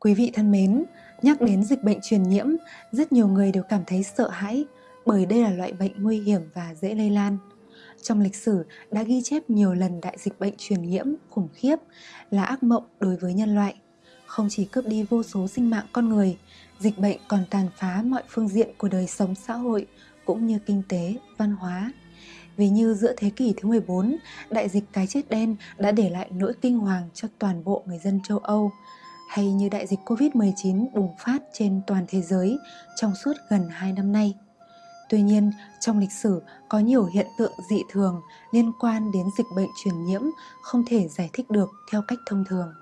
Quý vị thân mến, nhắc đến dịch bệnh truyền nhiễm, rất nhiều người đều cảm thấy sợ hãi bởi đây là loại bệnh nguy hiểm và dễ lây lan. Trong lịch sử đã ghi chép nhiều lần đại dịch bệnh truyền nhiễm khủng khiếp là ác mộng đối với nhân loại. Không chỉ cướp đi vô số sinh mạng con người, dịch bệnh còn tàn phá mọi phương diện của đời sống xã hội cũng như kinh tế, văn hóa. Vì như giữa thế kỷ thứ 14, đại dịch cái chết đen đã để lại nỗi kinh hoàng cho toàn bộ người dân châu Âu, hay như đại dịch Covid-19 bùng phát trên toàn thế giới trong suốt gần 2 năm nay. Tuy nhiên, trong lịch sử có nhiều hiện tượng dị thường liên quan đến dịch bệnh truyền nhiễm không thể giải thích được theo cách thông thường.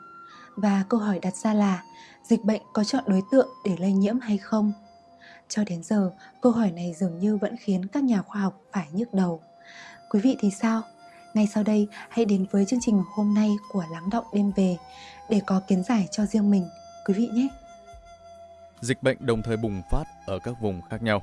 Và câu hỏi đặt ra là dịch bệnh có chọn đối tượng để lây nhiễm hay không? Cho đến giờ, câu hỏi này dường như vẫn khiến các nhà khoa học phải nhức đầu. Quý vị thì sao? Ngay sau đây, hãy đến với chương trình hôm nay của Lắng Động Đêm Về để có kiến giải cho riêng mình, quý vị nhé. Dịch bệnh đồng thời bùng phát ở các vùng khác nhau.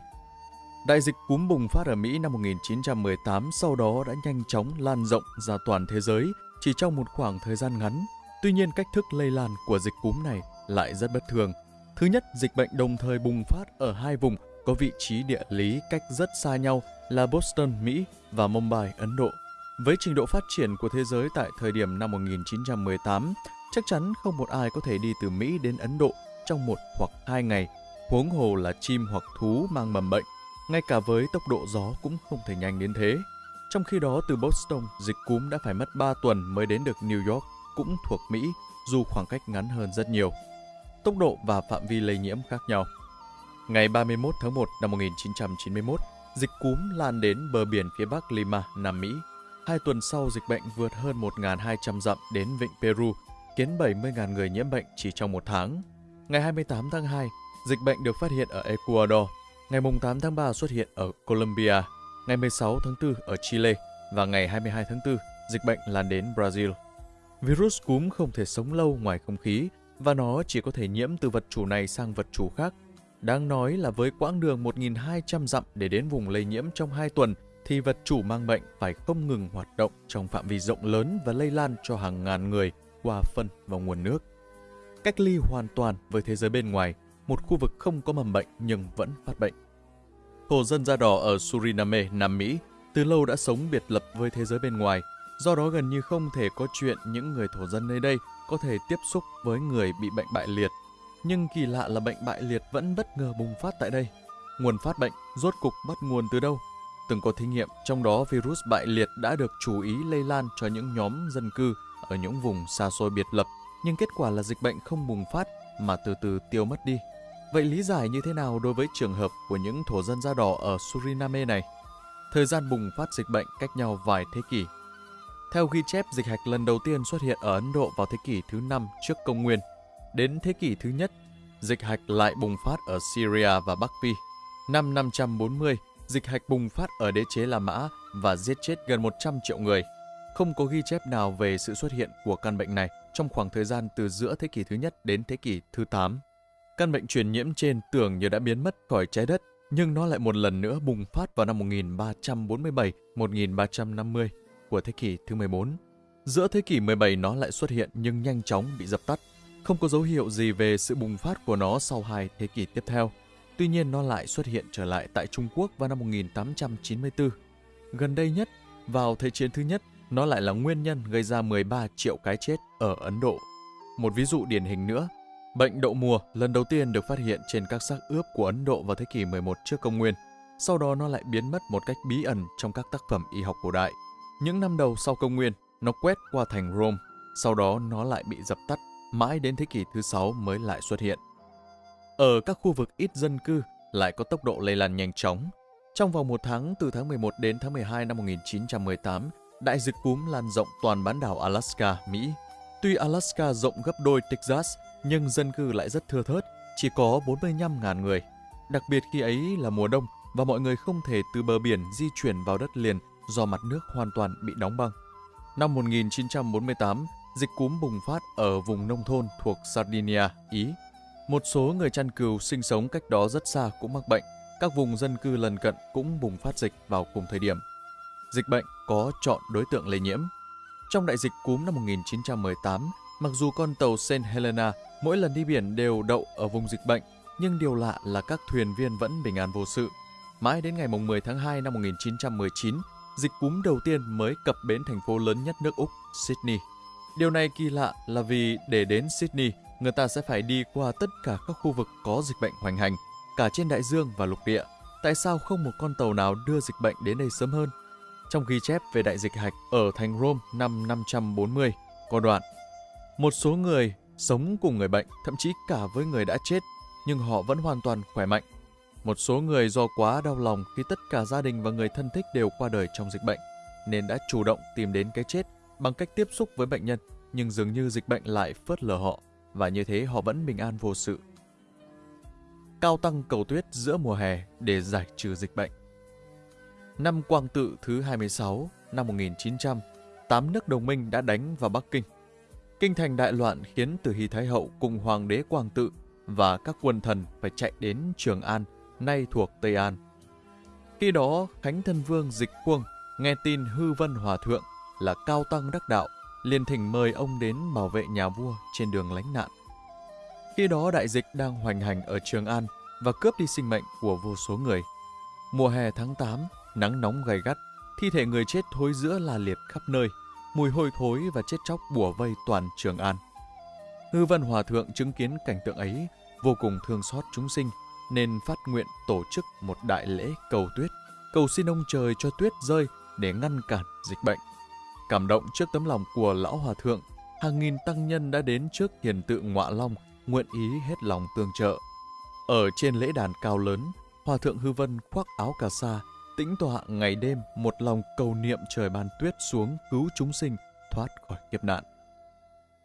Đại dịch cúm bùng phát ở Mỹ năm 1918 sau đó đã nhanh chóng lan rộng ra toàn thế giới chỉ trong một khoảng thời gian ngắn. Tuy nhiên cách thức lây lan của dịch cúm này lại rất bất thường. Thứ nhất, dịch bệnh đồng thời bùng phát ở hai vùng có vị trí địa lý cách rất xa nhau là Boston, Mỹ và Mumbai, Ấn Độ. Với trình độ phát triển của thế giới tại thời điểm năm 1918, chắc chắn không một ai có thể đi từ Mỹ đến Ấn Độ trong một hoặc hai ngày, huống hồ là chim hoặc thú mang mầm bệnh. Ngay cả với tốc độ gió cũng không thể nhanh đến thế. Trong khi đó, từ Boston, dịch cúm đã phải mất 3 tuần mới đến được New York, cũng thuộc Mỹ, dù khoảng cách ngắn hơn rất nhiều. Tốc độ và phạm vi lây nhiễm khác nhau. Ngày 31 tháng 1 năm 1991, dịch cúm lan đến bờ biển phía bắc Lima, Nam Mỹ. Hai tuần sau, dịch bệnh vượt hơn 1.200 dặm đến vịnh Peru, khiến 70.000 người nhiễm bệnh chỉ trong một tháng. Ngày 28 tháng 2, dịch bệnh được phát hiện ở Ecuador. Ngày 8 tháng 3 xuất hiện ở Colombia. Ngày 16 tháng 4 ở Chile và ngày 22 tháng 4, dịch bệnh lan đến Brazil. Virus cúm không thể sống lâu ngoài không khí và nó chỉ có thể nhiễm từ vật chủ này sang vật chủ khác. Đáng nói là với quãng đường 1.200 dặm để đến vùng lây nhiễm trong 2 tuần thì vật chủ mang bệnh phải không ngừng hoạt động trong phạm vi rộng lớn và lây lan cho hàng ngàn người qua phân và nguồn nước. Cách ly hoàn toàn với thế giới bên ngoài, một khu vực không có mầm bệnh nhưng vẫn phát bệnh. Thổ dân da đỏ ở Suriname, Nam Mỹ từ lâu đã sống biệt lập với thế giới bên ngoài, do đó gần như không thể có chuyện những người thổ dân nơi đây có thể tiếp xúc với người bị bệnh bại liệt. Nhưng kỳ lạ là bệnh bại liệt vẫn bất ngờ bùng phát tại đây. Nguồn phát bệnh rốt cục bắt nguồn từ đâu? Từng có thí nghiệm, trong đó virus bại liệt đã được chú ý lây lan cho những nhóm dân cư ở những vùng xa xôi biệt lập, nhưng kết quả là dịch bệnh không bùng phát mà từ từ tiêu mất đi. Vậy lý giải như thế nào đối với trường hợp của những thổ dân da đỏ ở Suriname này? Thời gian bùng phát dịch bệnh cách nhau vài thế kỷ. Theo ghi chép, dịch hạch lần đầu tiên xuất hiện ở Ấn Độ vào thế kỷ thứ 5 trước công nguyên. Đến thế kỷ thứ nhất, dịch hạch lại bùng phát ở Syria và Bắc Phi. Năm 540, dịch hạch bùng phát ở đế chế La Mã và giết chết gần 100 triệu người. Không có ghi chép nào về sự xuất hiện của căn bệnh này trong khoảng thời gian từ giữa thế kỷ thứ nhất đến thế kỷ thứ 8. Căn bệnh truyền nhiễm trên tưởng như đã biến mất khỏi trái đất, nhưng nó lại một lần nữa bùng phát vào năm 1347-1350 của thế kỷ thứ 14. Giữa thế kỷ 17 nó lại xuất hiện nhưng nhanh chóng bị dập tắt. Không có dấu hiệu gì về sự bùng phát của nó sau hai thế kỷ tiếp theo. Tuy nhiên nó lại xuất hiện trở lại tại Trung Quốc vào năm 1894. Gần đây nhất, vào Thế chiến thứ nhất, nó lại là nguyên nhân gây ra 13 triệu cái chết ở Ấn Độ. Một ví dụ điển hình nữa, bệnh đậu mùa lần đầu tiên được phát hiện trên các xác ướp của Ấn Độ vào thế kỷ 11 trước công nguyên. Sau đó nó lại biến mất một cách bí ẩn trong các tác phẩm y học cổ đại. Những năm đầu sau công nguyên, nó quét qua thành Rome, sau đó nó lại bị dập tắt, mãi đến thế kỷ thứ 6 mới lại xuất hiện. Ở các khu vực ít dân cư lại có tốc độ lây lan nhanh chóng. Trong vòng một tháng từ tháng 11 đến tháng 12 năm 1918, đại dịch cúm lan rộng toàn bán đảo Alaska, Mỹ. Tuy Alaska rộng gấp đôi Texas, nhưng dân cư lại rất thưa thớt, chỉ có 45.000 người. Đặc biệt khi ấy là mùa đông và mọi người không thể từ bờ biển di chuyển vào đất liền do mặt nước hoàn toàn bị đóng băng. Năm 1948, dịch cúm bùng phát ở vùng nông thôn thuộc Sardinia, Ý. Một số người chăn cừu sinh sống cách đó rất xa cũng mắc bệnh. Các vùng dân cư lần cận cũng bùng phát dịch vào cùng thời điểm. Dịch bệnh có chọn đối tượng lây nhiễm. Trong đại dịch cúm năm 1918, Mặc dù con tàu St. Helena mỗi lần đi biển đều đậu ở vùng dịch bệnh, nhưng điều lạ là các thuyền viên vẫn bình an vô sự. Mãi đến ngày 10 tháng 2 năm 1919, dịch cúm đầu tiên mới cập bến thành phố lớn nhất nước Úc, Sydney. Điều này kỳ lạ là vì để đến Sydney, người ta sẽ phải đi qua tất cả các khu vực có dịch bệnh hoành hành, cả trên đại dương và lục địa. Tại sao không một con tàu nào đưa dịch bệnh đến đây sớm hơn? Trong ghi chép về đại dịch hạch ở thành Rome năm 540, có đoạn Một số người sống cùng người bệnh, thậm chí cả với người đã chết, nhưng họ vẫn hoàn toàn khỏe mạnh. Một số người do quá đau lòng khi tất cả gia đình và người thân thích đều qua đời trong dịch bệnh, nên đã chủ động tìm đến cái chết bằng cách tiếp xúc với bệnh nhân, nhưng dường như dịch bệnh lại phớt lờ họ, và như thế họ vẫn bình an vô sự. Cao tăng cầu tuyết giữa mùa hè để giải trừ dịch bệnh. Năm Quang Tự thứ 26 năm 1900, tám nước đồng minh đã đánh vào Bắc Kinh. Kinh thành đại loạn khiến Từ Hy Thái Hậu cùng Hoàng đế Quang Tự và các quân thần phải chạy đến Trường An, nay thuộc Tây An. Khi đó, Khánh Thân Vương Dịch Quang nghe tin Hư Vân Hòa Thượng là cao tăng đắc đạo, liền thỉnh mời ông đến bảo vệ nhà vua trên đường lánh nạn. Khi đó đại dịch đang hoành hành ở Trường An và cướp đi sinh mệnh của vô số người. Mùa hè tháng 8, nắng nóng gay gắt, thi thể người chết thối giữa là liệt khắp nơi, mùi hôi thối và chết chóc bùa vây toàn Trường An. Hư Văn Hòa Thượng chứng kiến cảnh tượng ấy, vô cùng thương xót chúng sinh, nên phát nguyện tổ chức một đại lễ cầu tuyết, cầu xin ông trời cho tuyết rơi để ngăn cản dịch bệnh. Cảm động trước tấm lòng của Lão Hòa Thượng, hàng nghìn tăng nhân đã đến trước hiền tự ngọa long, nguyện ý hết lòng tương trợ. Ở trên lễ đàn cao lớn, Hòa Thượng Hư Vân khoác áo cà sa, tĩnh tọa ngày đêm một lòng cầu niệm trời ban tuyết xuống cứu chúng sinh thoát khỏi kiếp nạn.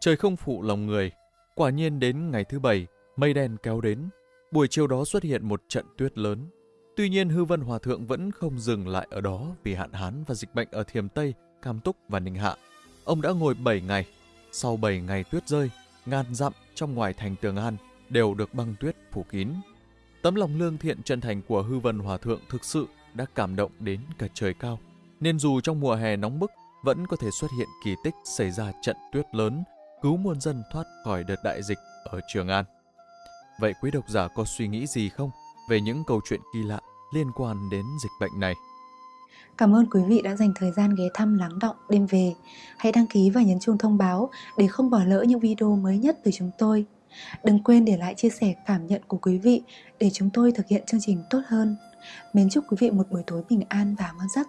Trời không phụ lòng người, quả nhiên đến ngày thứ bảy, mây đen kéo đến. Buổi chiều đó xuất hiện một trận tuyết lớn. Tuy nhiên Hư Vân Hòa Thượng vẫn không dừng lại ở đó vì hạn hán và dịch bệnh ở Thiềm Tây, Cam Túc và Ninh Hạ. Ông đã ngồi 7 ngày. Sau 7 ngày tuyết rơi, ngàn dặm trong ngoài thành Tường An đều được băng tuyết phủ kín. Tấm lòng lương thiện chân thành của Hư Vân Hòa Thượng thực sự đã cảm động đến cả trời cao. Nên dù trong mùa hè nóng bức, vẫn có thể xuất hiện kỳ tích xảy ra trận tuyết lớn, cứu muôn dân thoát khỏi đợt đại dịch ở Trường An. Vậy quý độc giả có suy nghĩ gì không về những câu chuyện kỳ lạ liên quan đến dịch bệnh này? Cảm ơn quý vị đã dành thời gian ghé thăm lắng động đêm về. Hãy đăng ký và nhấn chuông thông báo để không bỏ lỡ những video mới nhất từ chúng tôi. Đừng quên để lại chia sẻ cảm nhận của quý vị để chúng tôi thực hiện chương trình tốt hơn. Mến chúc quý vị một buổi tối bình an và ngon giấc.